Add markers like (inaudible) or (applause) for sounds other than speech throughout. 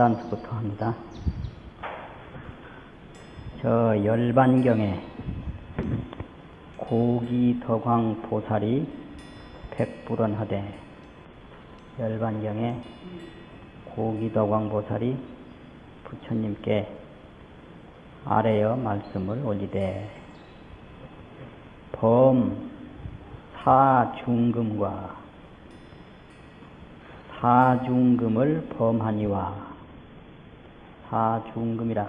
하단서부터 합니다. 저 열반경에 고기덕왕 보살이 백불언하되 열반경에 고기덕왕 보살이 부처님께 아래여 말씀을 올리되 범 사중금과 사중금을 범하니와 사중금이라.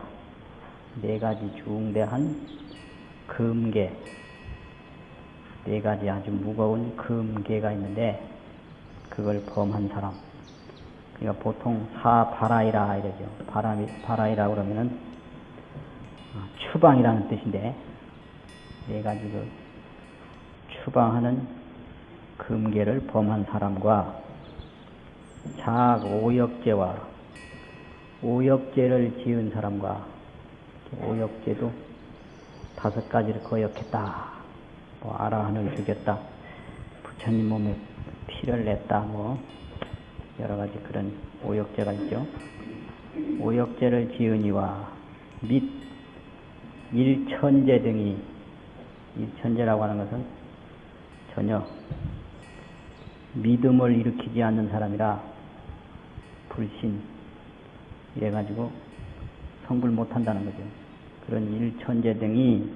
네 가지 중대한 금계. 네 가지 아주 무거운 금계가 있는데 그걸 범한 사람. 그러니까 보통 사바라이라 이러죠. 바람이 바라이라 그러면은 추방이라는 뜻인데 네 가지 그 추방하는 금계를 범한 사람과 작 오역죄와 오역죄를 지은 사람과 오역죄도 다섯 가지를 거역했다. 뭐 아라한을 죽였다. 부처님 몸에 피를 냈다. 뭐 여러 가지 그런 오역죄가 있죠. 오역죄를 지으니와 및 일천재 등이 일천재라고 하는 것은 전혀 믿음을 일으키지 않는 사람이라 불신 이래가지고 성불 못한다는 거죠. 그런 일천재 등이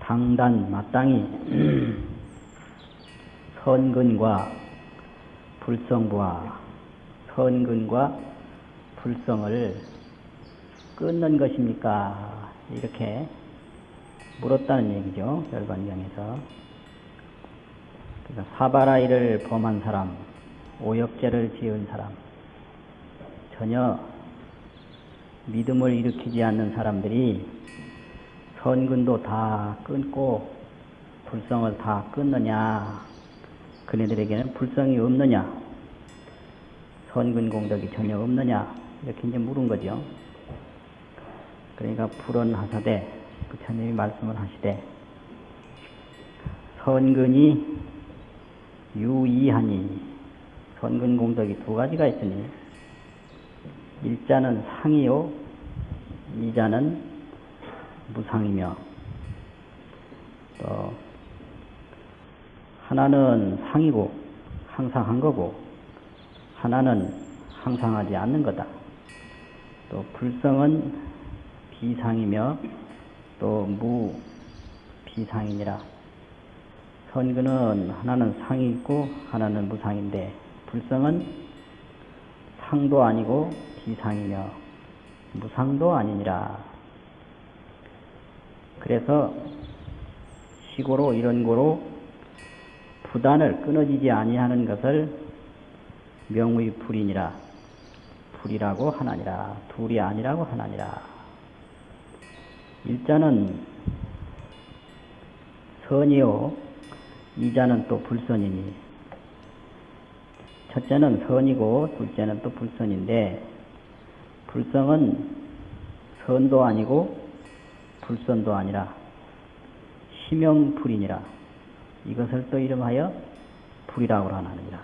당단 마땅히 (clears throat) 선근과 불성부와 선근과 불성을 끊는 것입니까? 이렇게 물었다는 얘기죠. 열반경에서. 그러니까 사바라이를 범한 사람, 오역죄를 지은 사람, 전혀 믿음을 일으키지 않는 사람들이 선근도 다 끊고 불성을 다 끊느냐, 그네들에게는 불성이 없느냐, 선근 공덕이 전혀 없느냐, 이렇게 이제 물은 거죠. 그러니까 불언하사대 부처님이 말씀을 하시되 선근이 유이하니 선근 공덕이 두 가지가 있으니 일자는 상이요 이자는 무상이며 또 하나는 상이고 항상 한 거고 하나는 항상 하지 않는 거다. 또 불성은 비상이며 또 무비상이니라. 선근은 하나는 상이 있고 하나는 무상인데 불성은 상도 아니고 비상이며 무상도 아니니라. 그래서 시고로 이런 고로 부단을 끊어지지 아니하는 것을 명의 불이니라. 불이라고 하나니라. 둘이 아니라고 하나니라. 일자는 선이요, 이자는 또 불선이니, 첫째는 선이고, 둘째는 또 불선인데, 불성은 선도 아니고, 불선도 아니라, 심형불이니라. 이것을 또 이름하여 불이라고 하느니라.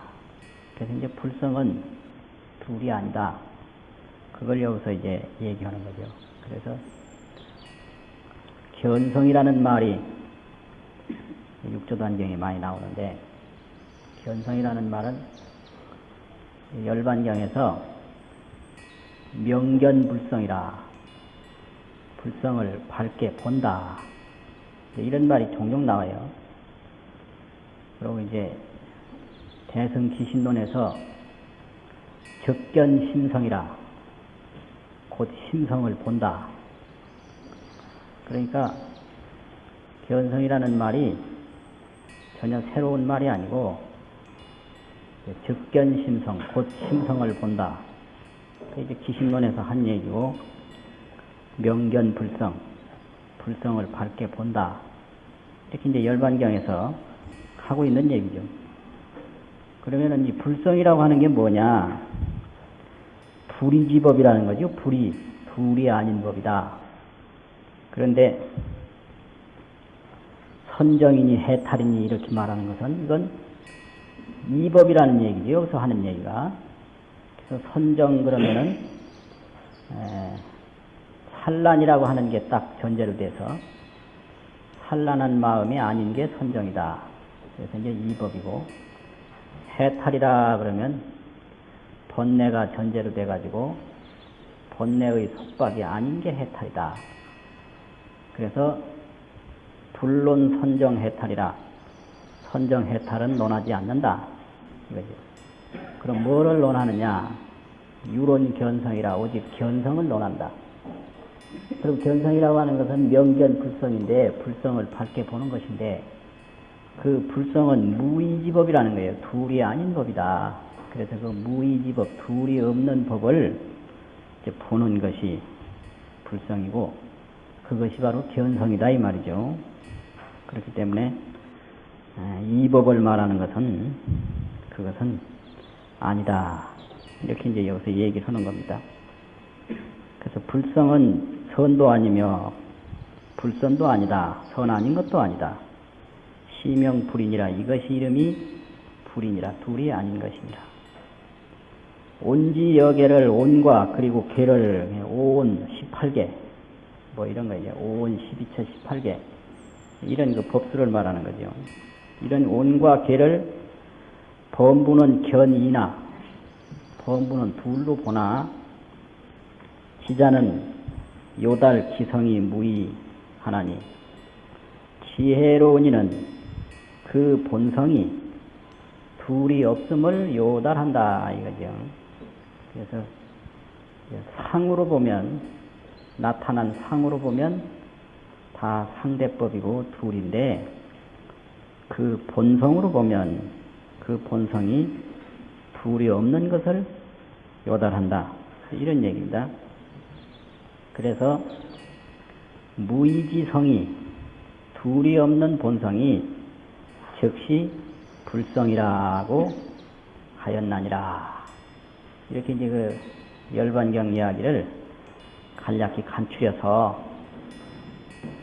그래서 이제 불성은 둘이 아니다. 그걸 여기서 이제 얘기하는 거죠. 그래서 견성이라는 말이 육조단경에 많이 나오는데 견성이라는 말은 열반경에서 명견불성이라 불성을 밝게 본다 이런 말이 종종 나와요. 그리고 이제 대승기신론에서 적견심성이라 곧 심성을 본다. 그러니까 견성이라는 말이 전혀 새로운 말이 아니고 적견심성, 곧 심성을 본다. 이제 기신론에서 한 얘기고 명견 불성, 불성을 밝게 본다. 이렇게 이제 열반경에서 하고 있는 얘기죠. 그러면은 이 불성이라고 하는 게 뭐냐? 불이지법이라는 거죠. 불이, 불이 아닌 법이다. 그런데 선정이니 해탈이니 이렇게 말하는 것은 이건 이법이라는 얘기죠. 여기서 하는 얘기가. 선정 그러면은 에, 산란이라고 하는 게 딱 전제로 돼서 산란한 마음이 아닌 게 선정이다. 그래서 이제 이법이고 해탈이라 그러면 번뇌가 전제로 돼가지고 번뇌의 속박이 아닌 게 해탈이다. 그래서 불론 선정 해탈이라 선정 해탈은 논하지 않는다. 이거죠. 그럼 뭐를 논하느냐? 유론 견성이라 오직 견성을 논한다. 그럼 견성이라고 하는 것은 명견 불성인데 불성을 밝게 보는 것인데 그 불성은 무의지법이라는 거예요. 둘이 아닌 법이다. 그래서 그 무의지법, 둘이 없는 법을 이제 보는 것이 불성이고 그것이 바로 견성이다 이 말이죠. 그렇기 때문에 이 법을 말하는 것은 그것은 아니다. 이렇게 이제 여기서 얘기를 하는 겁니다. 그래서 불성은 선도 아니며 불선도 아니다. 선 아닌 것도 아니다. 시명 불인이라 이것이 이름이 불인이라 둘이 아닌 것입니다. 온지 여계를 온과 그리고 계를 오온 18개 뭐 이런 거 이제 오온 12처 18개 이런 그 법수를 말하는 거죠. 이런 온과 계를 범부는 견이나 범부는 둘로 보나 지자는 요달 기성이 무의하나니 지혜로운 이는 그 본성이 둘이 없음을 요달한다 이거죠. 그래서 상으로 보면 나타난 상으로 보면 다 상대법이고 둘인데 그 본성으로 보면 그 본성이 둘이 없는 것을 요달한다. 이런 얘기입니다. 그래서 무의지성이 둘이 없는 본성이 즉시 불성이라고 하였나니라. 이렇게 이제 그 열반경 이야기를 간략히 간추려서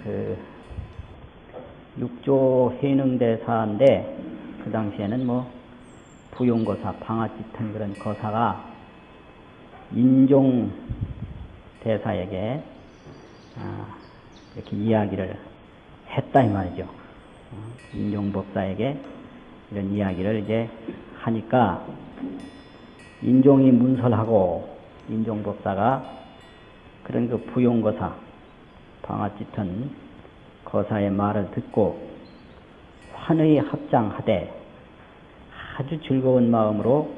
그 육조 해능대사인데 그 당시에는 뭐 부용거사, 방아짓한 그런 거사가 인종 대사에게 아, 이렇게 이야기를 했다 이 말이죠. 어, 인종법사에게 이런 이야기를 이제 하니까 인종이 문설하고 인종법사가 그런 그 부용거사, 방아짓은 거사의 말을 듣고 환의 합장하되 아주 즐거운 마음으로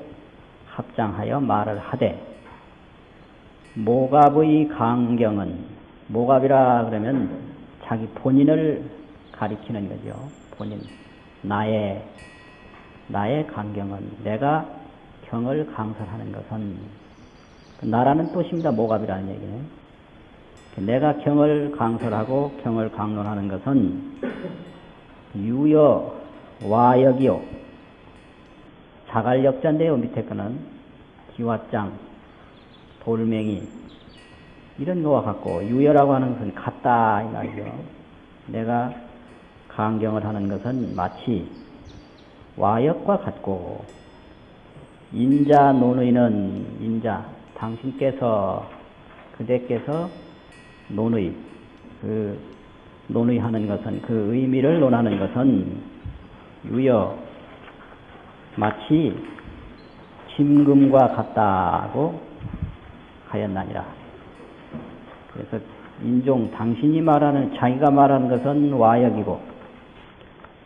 합장하여 말을 하되 모갑의 강경은 모갑이라 그러면 자기 본인을 가리키는 거죠. 본인 나의 나의 강경은 내가 경을 강설하는 것은 나라는 뜻입니다. 모갑이라는 얘기는 내가 경을 강설하고 경을 강론하는 것은 유여 와역이요 자갈 역자인데요. 밑에 거는 기와장 돌멩이 이런 거와 같고 유여라고 하는 것은 같다 이 말이죠. 내가 강경을 하는 것은 마치 와역과 같고 인자 논의는 인자 당신께서 그대께서 논의 그 논의하는 것은 그 의미를 논하는 것은 유여 마치 짐금과 같다고 하였나니라. 그래서 인종 당신이 말하는 자기가 말하는 것은 와역이고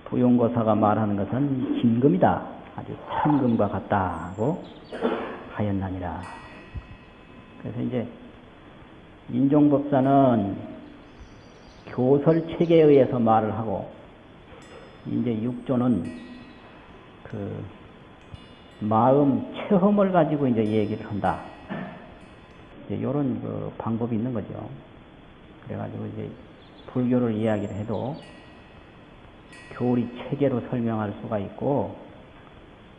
부용거사가 말하는 것은 진금이다. 아주 천금과 같다고 하였나니라. 그래서 이제 인종법사는 교설 체계에 의해서 말을 하고 이제 육조는 그 마음 체험을 가지고 이제 얘기를 한다. 이제 이런 그 방법이 있는 거죠. 그래가지고 이제 불교를 이야기를 해도 교리 체계로 설명할 수가 있고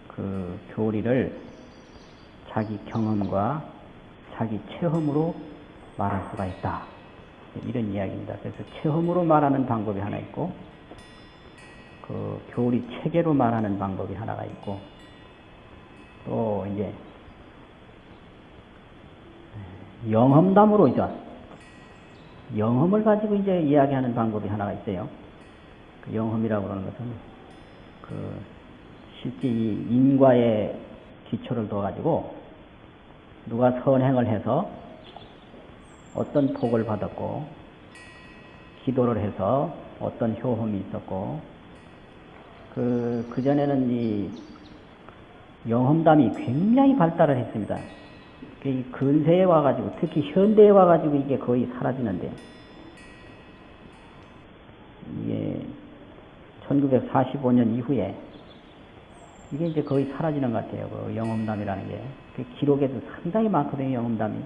그 교리를 자기 경험과 자기 체험으로 말할 수가 있다. 이런 이야기입니다. 그래서 체험으로 말하는 방법이 하나 있고 그 교리 체계로 말하는 방법이 하나가 있고 또 이제 영험담으로 이제 영험을 가지고 이제 이야기하는 방법이 하나가 있어요. 그 영험이라고 하는 것은 그 실제 이 인과의 기초를 둬가지고 누가 선행을 해서 어떤 복을 받았고 기도를 해서 어떤 효험이 있었고 그 그전에는 이 영험담이 굉장히 발달을 했습니다. 이 근세에 와가지고 특히 현대에 와가지고 이게 거의 사라지는데 이게 1945년 이후에 이게 이제 거의 사라지는 것 같아요. 그 영험담이라는 게. 그 기록에도 상당히 많거든요, 영험담이.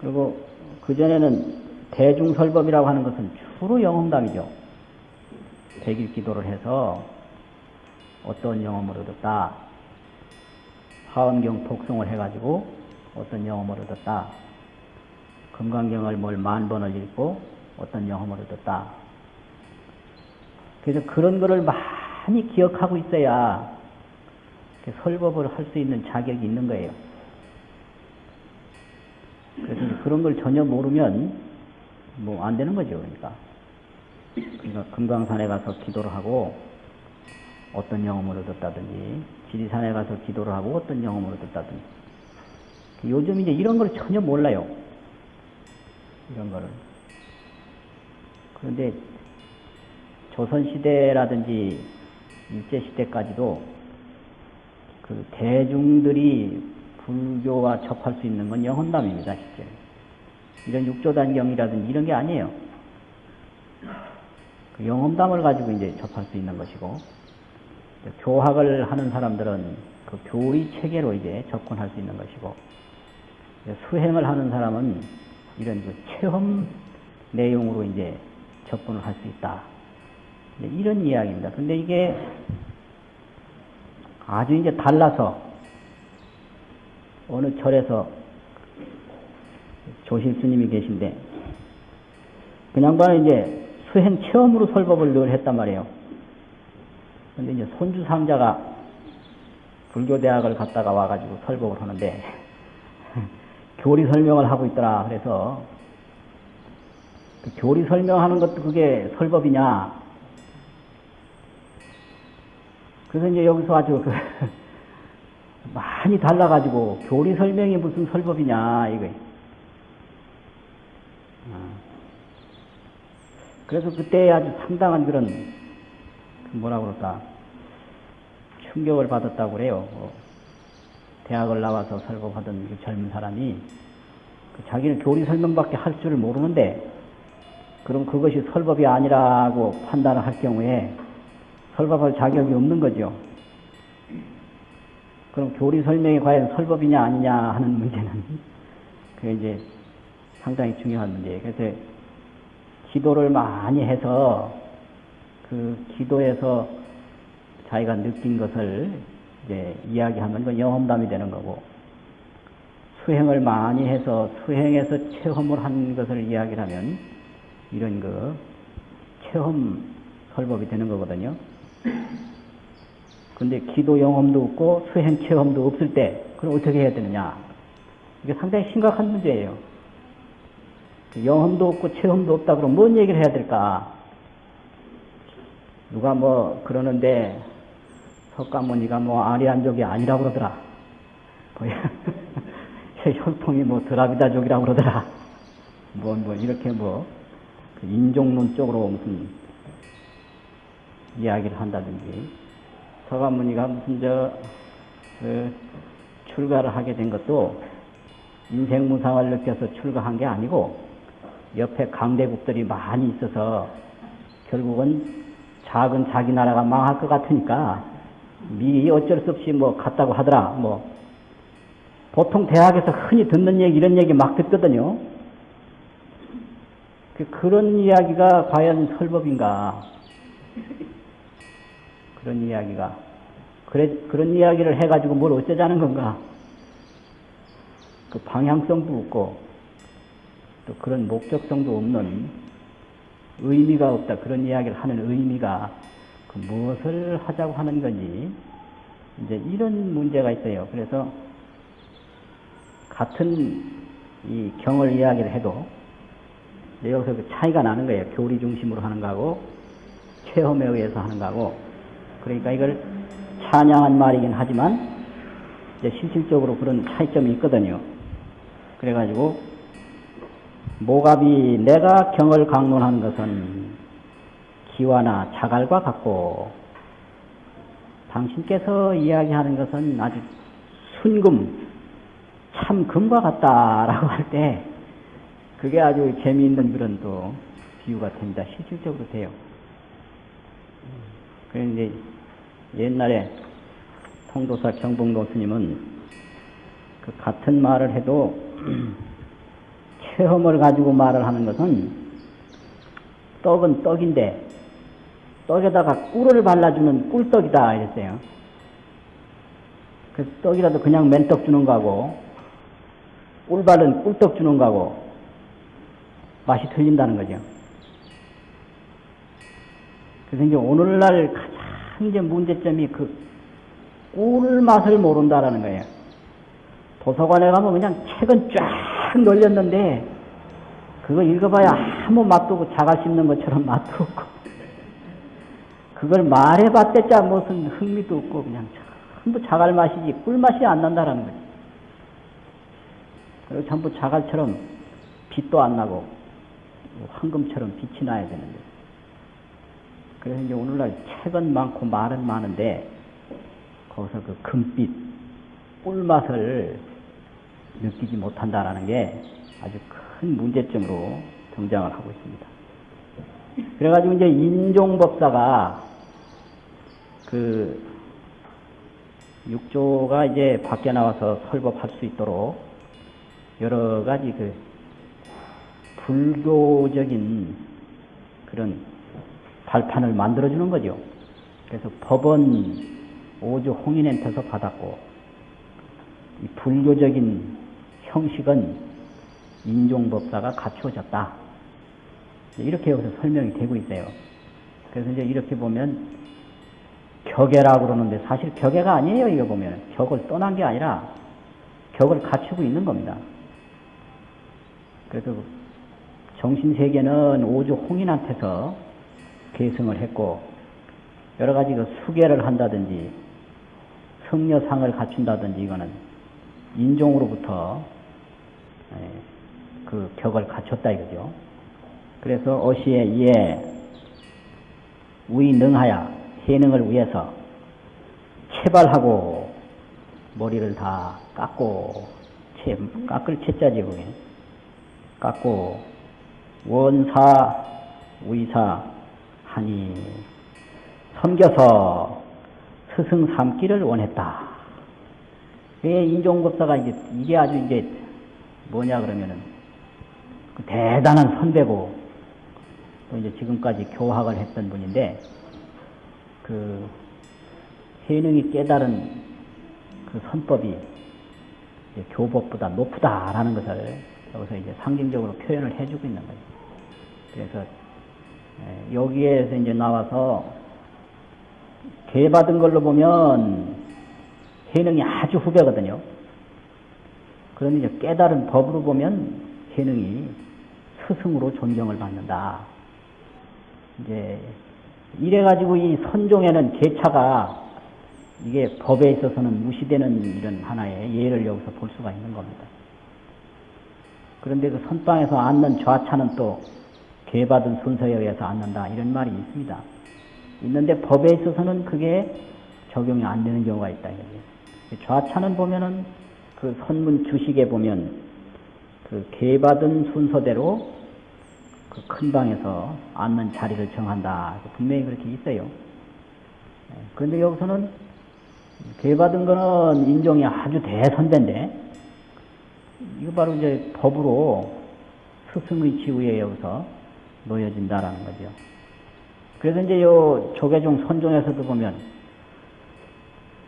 그리고 그전에는 대중설법이라고 하는 것은 주로 영험담이죠. 백일 기도를 해서 어떤 영험을 얻었다. 화엄경 독송을 해가지고 어떤 영험을 얻었다. 금강경을 뭘 만 번을 읽고 어떤 영험을 얻었다. 그래서 그런 거를 많이 기억하고 있어야 설법을 할 수 있는 자격이 있는 거예요. 그래서 그런 걸 전혀 모르면 뭐 안 되는 거죠, 그러니까. 그러니까 금강산에 가서 기도를 하고 어떤 영험을 얻었다든지 지리산에 가서 기도를 하고 어떤 영험을 얻었다든지 요즘 이제 이런 걸 전혀 몰라요. 이런 거를. 그런데 조선시대라든지 일제시대까지도 그 대중들이 불교와 접할 수 있는 건 영혼담입니다, 실제. 이런 육조단경이라든지 이런 게 아니에요. 그 영혼담을 가지고 이제 접할 수 있는 것이고, 교학을 하는 사람들은 그 교리 체계로 이제 접근할 수 있는 것이고, 수행을 하는 사람은 이런 그 체험 내용으로 이제 접근을 할 수 있다. 이런 이야기입니다. 근데 이게 아주 이제 달라서 어느 절에서 조실 스님이 계신데 그냥 반은 이제 수행 체험으로 설법을 늘 했단 말이에요. 근데 이제 손주 상자가 불교 대학을 갔다가 와가지고 설법을 하는데 (laughs) 교리 설명을 하고 있더라. 그래서 그 교리 설명하는 것도 그게 설법이냐? 그래서 이제 여기서 아주 그 (laughs) 많이 달라가지고 교리 설명이 무슨 설법이냐 이거. 어. 그래서 그때 아주 상당한 그런 그 뭐라 그럴까 충격을 받았다고 그래요. 뭐 대학을 나와서 설법하던 그 젊은 사람이 그 자기는 교리 설명밖에 할 줄을 모르는데 그럼 그것이 설법이 아니라고 판단을 할 경우에 설법할 자격이 없는 거죠. 그럼 교리 설명이 과연 설법이냐 아니냐 하는 문제는 (laughs) 그게 이제 상당히 중요한 문제예요. 그래서 기도를 많이 해서 그 기도에서 자기가 느낀 것을 이제 이야기하면 이건 영험담이 되는 거고 수행을 많이 해서 수행해서 체험을 한 것을 이야기를 하면 이런 그 체험 설법이 되는 거거든요. 근데 기도 영험도 없고 수행 체험도 없을 때 그럼 어떻게 해야 되느냐? 이게 상당히 심각한 문제예요. 영험도 없고 체험도 없다 그러면 뭔 얘기를 해야 될까? 누가 뭐 그러는데 석가모니가 뭐 아리안족이 아니라고 그러더라. 뭐 (laughs) 혈통이 뭐 드라비다족이라고 그러더라. 뭐, 뭐, 이렇게 뭐, 그 인종론 쪽으로 무슨 이야기를 한다든지, 서가모니가 무슨 저, 그, 출가를 하게 된 것도 인생 무상을 느껴서 출가한 게 아니고, 옆에 강대국들이 많이 있어서 결국은 작은 자기 나라가 망할 것 같으니까 미리 어쩔 수 없이 뭐 갔다고 하더라. 뭐 보통 대학에서 흔히 듣는 얘기 이런 얘기 막 듣거든요. 그 그런 이야기가 과연 설법인가? 그런 이야기가 그래 그런 이야기를 해가지고 뭘 어쩌자는 건가? 그 방향성도 없고 또 그런 목적성도 없는 의미가 없다 그런 이야기를 하는 의미가 그 무엇을 하자고 하는 건지 이제 이런 문제가 있어요. 그래서 같은 이 경을 이야기를 해도 여기서 그 차이가 나는 거예요. 교리 중심으로 하는 거하고 체험에 의해서 하는 거하고 그러니까 이걸 찬양한 말이긴 하지만 이제 실질적으로 그런 차이점이 있거든요. 그래가지고 모갑이 내가 경을 강론하는 것은 기와나 자갈과 같고 당신께서 이야기하는 것은 아주 순금 참 금과 같다라고 할 때 그게 아주 재미있는 그런 또 비유가 됩니다. 실질적으로 돼요. 그런데 옛날에 통도사 경봉도 스님은 그 같은 말을 해도 (clears throat) 체험을 가지고 말을 하는 것은 떡은 떡인데 떡에다가 꿀을 발라주는 꿀떡이다 이랬어요. 그 떡이라도 그냥 맨떡 주는 거하고 꿀 바른 꿀떡 주는 거하고 맛이 틀린다는 거죠. 그래서 이제 오늘날 가장 이제 문제점이 그 꿀 맛을 모른다라는 거예요. 도서관에 가면 그냥 책은 쫙 널렸는데 그거 읽어봐야 아무 맛도 없고 자갈 씹는 것처럼 (laughs) 맛도 없고 그걸 말해봤대자 무슨 흥미도 없고 그냥 전부 자갈 맛이지 꿀 맛이 안 난다라는 거지. 그리고 전부 자갈처럼 빛도 안 나고 황금처럼 빛이 나야 되는데. 그래서 이제 오늘날 책은 많고 말은 많은데 거기서 그 금빛 꿀맛을 느끼지 못한다라는 게 아주 큰 문제점으로 등장을 하고 있습니다. 그래가지고 이제 인종법사가 그 육조가 이제 밖에 나와서 설법할 수 있도록 여러 가지 그 불교적인 그런 발판을 만들어주는 거죠. 그래서 법은 오주 홍인한테서 받았고, 이 불교적인 형식은 인종법사가 갖추어졌다. 이렇게 여기서 설명이 되고 있어요. 그래서 이제 이렇게 보면 격애라고 그러는데 사실 격애가 아니에요. 이거 보면 격을 떠난 게 아니라 격을 갖추고 있는 겁니다. 그래서 정신세계는 오주 홍인한테서 계승을 했고 여러 가지 그 수계를 한다든지 성녀상을 갖춘다든지 이거는 인종으로부터 예, 그 격을 갖췄다 이거죠. 그래서 어시에 이에 우이 능하야 해능을 위해서 체발하고 머리를 다 깎고 채, 깎을 채자지 그게 깎고 원사 위사 하니 섬겨서 스승 삼기를 원했다. 왜 인종급사가 이제 이게 아주 이제 뭐냐 그러면은 그 대단한 선배고 또 이제 지금까지 교학을 했던 분인데 그 해능이 깨달은 그 선법이 교법보다 높다라는 것을 여기서 이제 상징적으로 표현을 해주고 있는 거죠. 그래서 여기에서 이제 나와서 개 받은 걸로 보면 해능이 아주 후배거든요. 그런데 이제 깨달은 법으로 보면 해능이 스승으로 존경을 받는다. 이제 이래가지고 이 선종에는 계차가 이게 법에 있어서는 무시되는 이런 하나의 예를 여기서 볼 수가 있는 겁니다. 그런데 그 선방에서 앉는 좌차는 또 개받은 순서에 의해서 앉는다 이런 말이 있습니다. 있는데 법에 있어서는 그게 적용이 안 되는 경우가 있다. 좌차는 보면은 그 선문 주식에 보면 그 개받은 순서대로 그 큰 방에서 앉는 자리를 정한다. 분명히 그렇게 있어요. 예, 그런데 여기서는 개받은 거는 인종이 아주 대선배인데 이거 바로 이제 법으로 스승의 지위에 여기서 놓여진다라는 거죠. 그래서 이제 요 조계종 선종에서도 보면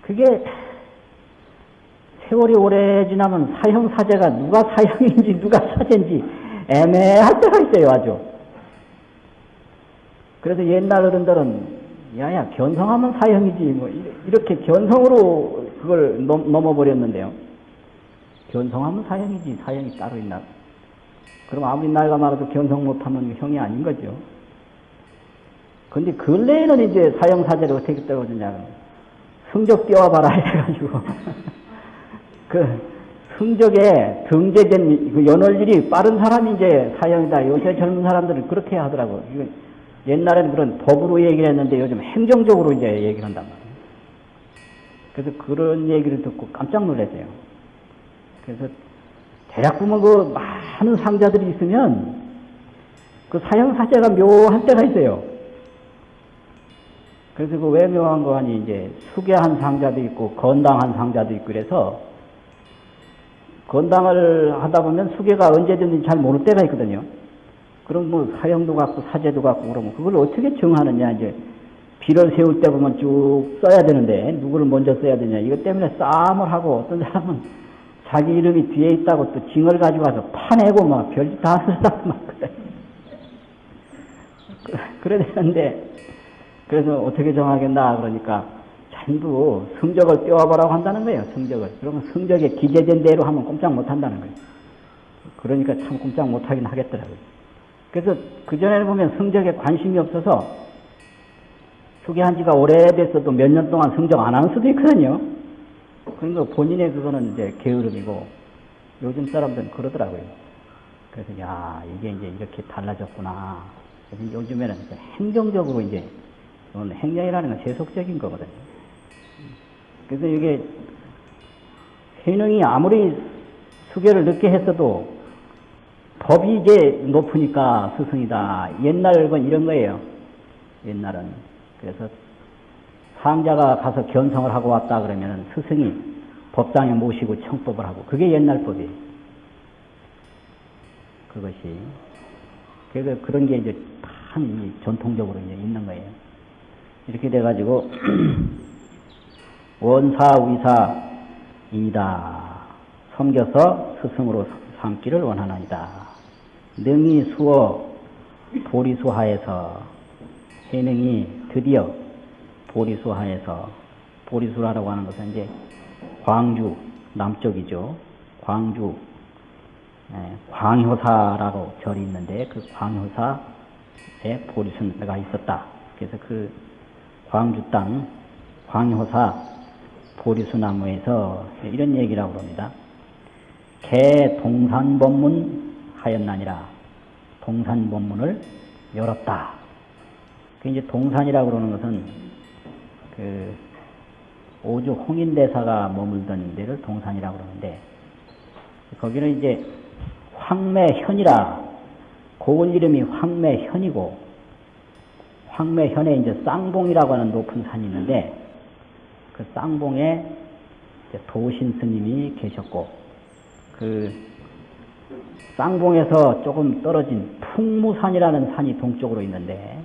그게 세월이 오래 지나면 사형 사제가 누가 사형인지 누가 사제인지 애매할 때가 있어요, 아주. 그래서 옛날 어른들은 야야 견성하면 사형이지 뭐 이- 이렇게 견성으로 그걸 넘, 넘어버렸는데요. 견성하면 사형이지 사형이 따로 있나? 그럼 아무리 나이가 많아도 견성 못하면 형이 아닌 거죠. 근데 근래에는 이제 사형 사제를 어떻게 떨어지냐? 성적 띄워봐라 해가지고 (laughs) 그 성적에 등재된 그 연월일이 빠른 사람이 이제 사형이다. 요새 젊은 사람들은 그렇게 하더라고. 옛날에는 그런 법으로 얘기를 했는데 요즘 행정적으로 이제 얘기를 한단 말이에요. 그래서 그런 얘기를 듣고 깜짝 놀랐어요. 그래서 대략 보면 그 많은 상자들이 있으면 그 사형 사제가 묘한 때가 있어요. 그래서 그 왜 묘한 거 하니 이제 수계한 상자도 있고 건당한 상자도 있고 그래서 건당을 하다 보면 수계가 언제든지 잘 모를 때가 있거든요. 그럼 뭐 사형도 갖고 사제도 갖고 그러면 그걸 어떻게 정하느냐 이제 비를 세울 때 보면 쭉 써야 되는데 누구를 먼저 써야 되냐 이것 때문에 싸움을 하고 어떤 사람은 자기 이름이 뒤에 있다고 또 징을 가지고 와서 파내고 막 별짓 다 하는 사람 많거든. (laughs) 그래야 되는데 그래서 어떻게 정하겠나 그러니까 전부 성적을 떼어보라고 한다는 거예요. 성적을. 그러면 성적에 기재된 대로 하면 꼼짝 못 한다는 거예요. 그러니까 참 꼼짝 못 하긴 하겠더라고요. 그래서 그전에는 보면 성적에 관심이 없어서 소개한 지가 오래됐어도 몇 년 동안 성적 안 하는 수도 있거든요. 그러니까 본인의 그거는 이제 게으름이고 요즘 사람들은 그러더라고요. 그래서 야 이게 이제 이렇게 달라졌구나. 요즘에는 행정적으로 이제 행정이라는 건 세속적인 거거든요. 그래서 이게 해능이 아무리 수계를 늦게 했어도 법이 이제 높으니까 스승이다. 옛날은 이런 거예요. 옛날은. 그래서 상자가 가서 견성을 하고 왔다 그러면 스승이 법당에 모시고 청법을 하고 그게 옛날 법이에요. 그것이. 그래서 그런 게 이제 참 전통적으로 이제 있는 거예요. 이렇게 돼가지고 (clears throat) 원사 위사이다. 섬겨서 스승으로 삼기를 원하나이다. 능이 수어 보리수하에서 해능이 드디어 보리수하에서 보리수라고 하는 것은 이제 광주 남쪽이죠. 광주 예, 광효사라고 절이 있는데 그 광효사에 보리수가 있었다. 그래서 그 광주 땅 광효사 보리수나무에서 이런 얘기라고 합니다. 개 동산법문 하였나니라. 동산법문을 열었다. 그 이제 동산이라고 그러는 것은 그 오주 홍인대사가 머물던 데를 동산이라고 그러는데 거기는 이제 황매현이라 고은 이름이 황매현이고 황매현에 이제 쌍봉이라고 하는 높은 산이 있는데 그 쌍봉에 도신 스님이 계셨고 그 쌍봉에서 조금 떨어진 풍무산이라는 산이 동쪽으로 있는데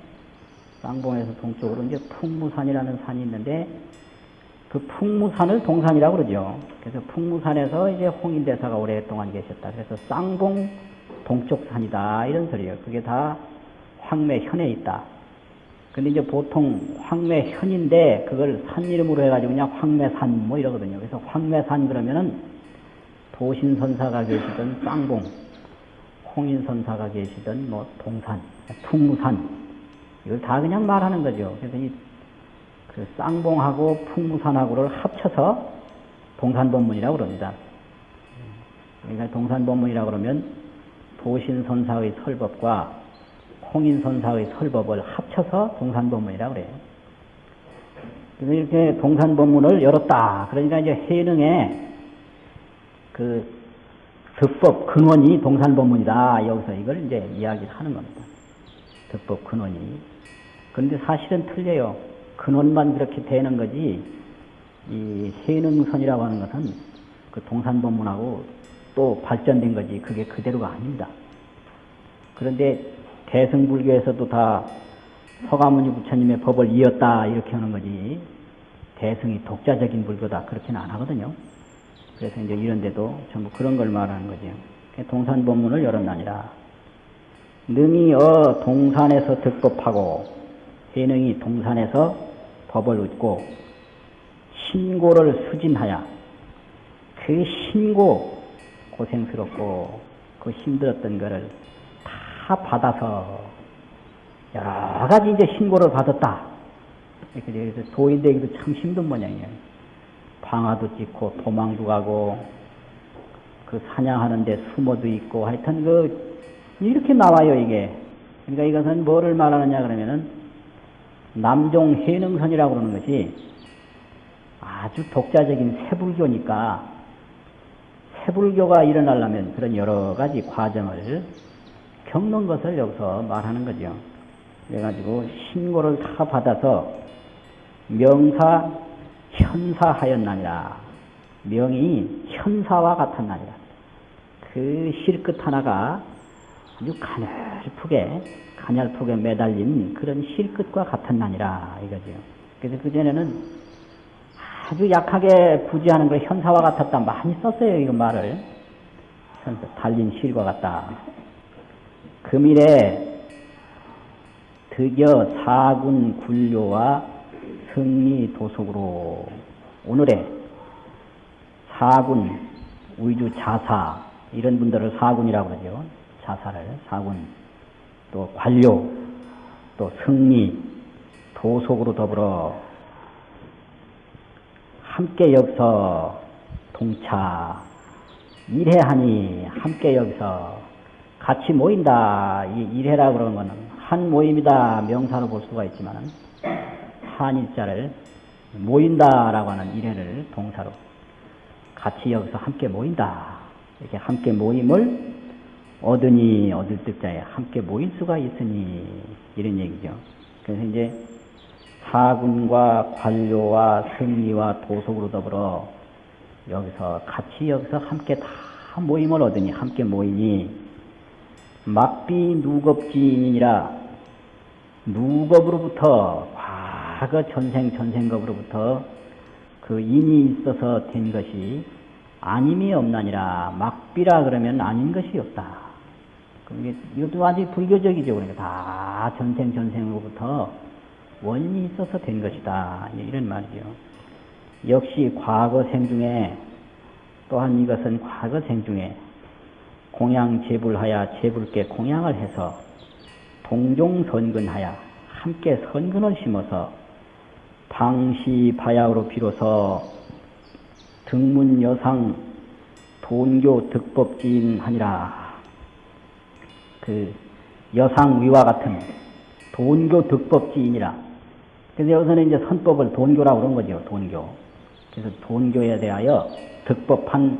쌍봉에서 동쪽으로 이제 풍무산이라는 산이 있는데 그 풍무산을 동산이라고 그러죠. 그래서 풍무산에서 이제 홍인대사가 오랫동안 계셨다. 그래서 쌍봉 동쪽 산이다 이런 소리예요. 그게 다 황매현에 있다. 근데 이제 보통 황매현인데 그걸 산 이름으로 해가지고 그냥 황매산 뭐 이러거든요. 그래서 황매산 그러면은 도신선사가 계시던 쌍봉, 홍인선사가 계시던 뭐 동산, 풍무산 이걸 다 그냥 말하는 거죠. 그래서 이 그 쌍봉하고 풍무산하고를 합쳐서 동산법문이라고 그럽니다. 그러니까 동산법문이라고 그러면 도신선사의 설법과 홍인선사의 설법을 합쳐서 동산법문이라고 그래요. 그래서 이렇게 동산법문을 열었다. 그러니까 이제 해능에 그 득법 근원이 동산법문이다. 여기서 이걸 이제 이야기를 하는 겁니다. 득법 근원이. 그런데 사실은 틀려요. 근원만 그렇게 되는 거지, 이 해능선이라고 하는 것은 그 동산법문하고 또 발전된 거지, 그게 그대로가 아닙니다. 그런데 대승불교에서도 다 서가모니 부처님의 법을 이었다, 이렇게 하는 거지, 대승이 독자적인 불교다, 그렇게는 안 하거든요. 그래서 이제 이런데도 전부 그런 걸 말하는 거죠. 동산 법문을 열었나니라. 능이 어 동산에서 득법하고 해능이 동산에서 법을 얻고 신고를 수진하여 그 신고 고생스럽고 그 힘들었던 거를 다 받아서 여러 가지 이제 신고를 받았다. 그래서 도인되기도 참 힘든 모양이에요. 방아도 찍고 도망도 가고 그 사냥하는데 숨어도 있고 하여튼 그 이렇게 나와요 이게. 그러니까 이것은 뭐를 말하느냐 그러면은 남종 해능선이라고 그러는 것이 아주 독자적인 세불교니까 세불교가 일어나려면 그런 여러 가지 과정을 겪는 것을 여기서 말하는 거죠. 그래가지고 신고를 다 받아서 명사 현사하였나니라. 명이 현사와 같았나니라. 그 실끝 하나가 아주 가늘프게, 가늘프게 매달린 그런 실끝과 같았나니라. 이거죠. 그래서 그전에는 아주 약하게 부지하는 걸 현사와 같았다. 많이 썼어요, 이거 말을. 달린 실과 같다. 금일에 드디어 사군 굴료와 승리 도속으로 오늘의 사군, 우주 자사 이런 분들을 사군이라고 그러죠. 자사를 사군 또 관료 또 승리 도속으로 더불어 함께 여기서 동차 일해하니 함께 여기서 같이 모인다. 이 일해라 그러는 거는 한 모임이다 명사로 볼 수가 있지만 한 일자를 모인다라고 하는 일해를 동사로 같이 여기서 함께 모인다. 이렇게 함께 모임을 얻으니 얻을 뜻자에 함께 모일 수가 있으니 이런 얘기죠. 그래서 이제 사군과 관료와 승리와 도속으로 더불어 여기서 같이 여기서 함께 다 모임을 얻으니 함께 모이니 막비 누겁지인이라 누겁으로부터 과거 전생 전생겁으로부터 그 인이 있어서 된 것이 아님이 없나니라 막비라 그러면 아닌 것이 없다. 그게 이것도 완전히 불교적이죠. 그러니까 다 전생 전생으로부터 원인이 있어서 된 것이다. 이런 말이죠. 역시 과거 생 중에 또한 이것은 과거 생 중에 공양 제불하여 제불께 공양을 해서 동종 선근하여 함께 선근을 심어서 방시 바야흐로 비로소 등문 여상 돈교 득법지인 하니라. 그 여상 위와 같은 돈교 득법지인이라. 그래서 여기서는 이제 선법을 돈교라고 그런 거죠. 돈교. 그래서 돈교에 대하여 득법한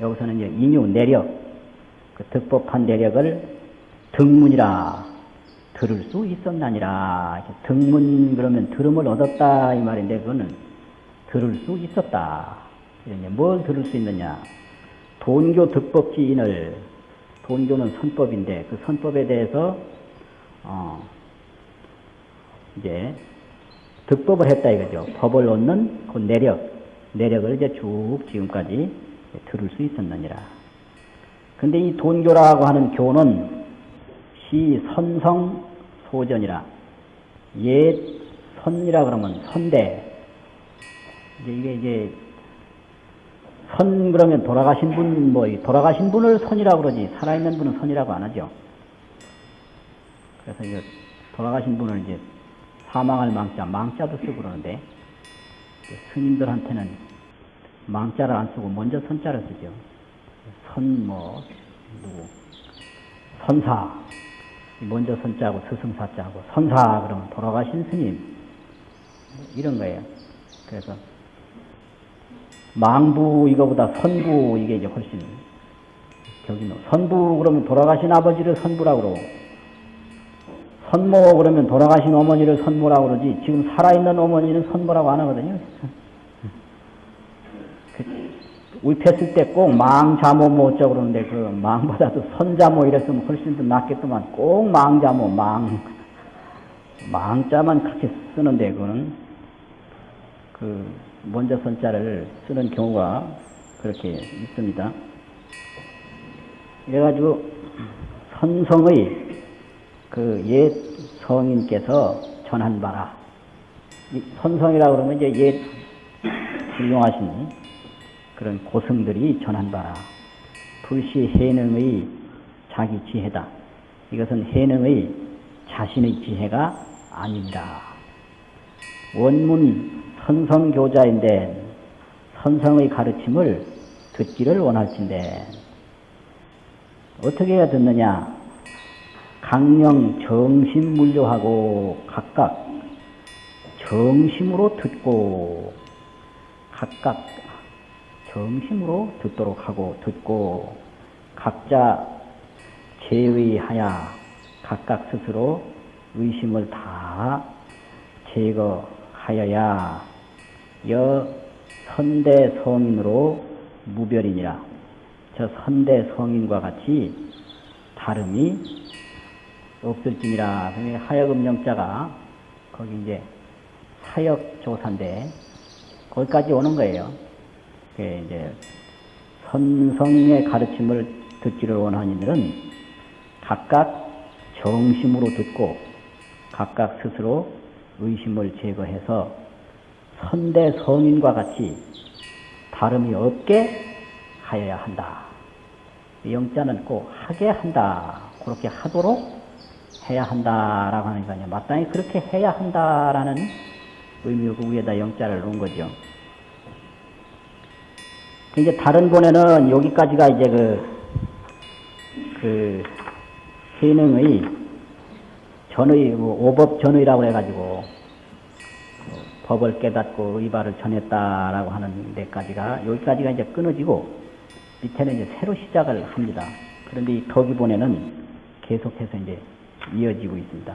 여기서는 이제 인유 내력 그 득법한 내력을 등문이라 들을 수 있었나니라. 등문 그러면 들음을 얻었다 이 말인데 그거는 들을 수 있었다. 뭘 들을 수 있느냐? 돈교 득법지인을 돈교는 선법인데 그 선법에 대해서 어 이제 득법을 했다 이거죠. 법을 얻는 그 내력, 내력을 이제 쭉 지금까지 들을 수 있었느니라. 근데 이 돈교라고 하는 교는 시 선성 소전이라 옛 선이라 그러면 선대 이제 이게 이제 선 그러면 돌아가신 분 뭐 돌아가신 분을 선이라고 그러지 살아있는 분은 선이라고 안 하죠. 그래서 이제 돌아가신 분을 이제 사망할 망자 망자도 쓰고 그러는데 스님들한테는 망자를 안 쓰고 먼저 선자를 쓰죠. 선뭐 누구 선사 먼저 선자하고 스승사자하고 선사 그러면 돌아가신 스님 이런 거예요. 그래서 망부 이거보다 선부 이게 이제 훨씬 격이 높. 선부 그러면 돌아가신 아버지를 선부라고 그러고 선모 그러면 돌아가신 어머니를 선모라고 그러지 지금 살아있는 어머니는 선모라고 안 하거든요. 울패쓸 때꼭 망자모 뭐 어쩌고 그러는데 그 망보다도 선자모 이랬으면 훨씬 더 낫겠더만 꼭 망자모 망 망자만 그렇게 쓰는데 그거는 그 먼저 선자를 쓰는 경우가 그렇게 있습니다. 그래가지고 선성의 그 옛 성인께서 전한 바라. 이 선성이라고 그러면 이제 옛 훌륭하신 그런 고승들이 전한 바라. 불시 해능의 자기 지혜다. 이것은 해능의 자신의 지혜가 아닙니다. 원문 선성교자인데 선성의 가르침을 듣기를 원할진데 어떻게 해야 듣느냐? 강령 정신 물료하고 각각 정심으로 듣고 각각 정심으로 듣도록 하고 듣고 각자 제의하여 각각 스스로 의심을 다 제거하여야 여 선대 성인으로 무별이니라. 저 선대 성인과 같이 다름이 없을지니라. 하여금 영자가 거기 이제 사역 조사인데 거기까지 오는 거예요. 이제 선성의 가르침을 듣기를 원하는 이들은 각각 정심으로 듣고 각각 스스로 의심을 제거해서 선대 성인과 같이 다름이 없게 하여야 한다. 영자는 꼭 하게 한다. 그렇게 하도록 해야 한다라고 하니까요. 마땅히 그렇게 해야 한다라는 의미로 그 위에다 영자를 놓은 거죠. 이제 다른 본에는 여기까지가 이제 그, 그, 해능의 전의, 뭐 오법 전의라고 해가지고, 뭐 법을 깨닫고 의발을 전했다라고 하는 데까지가, 여기까지가 이제 끊어지고, 밑에는 이제 새로 시작을 합니다. 그런데 이 덕기본에는 계속해서 이제 이어지고 있습니다.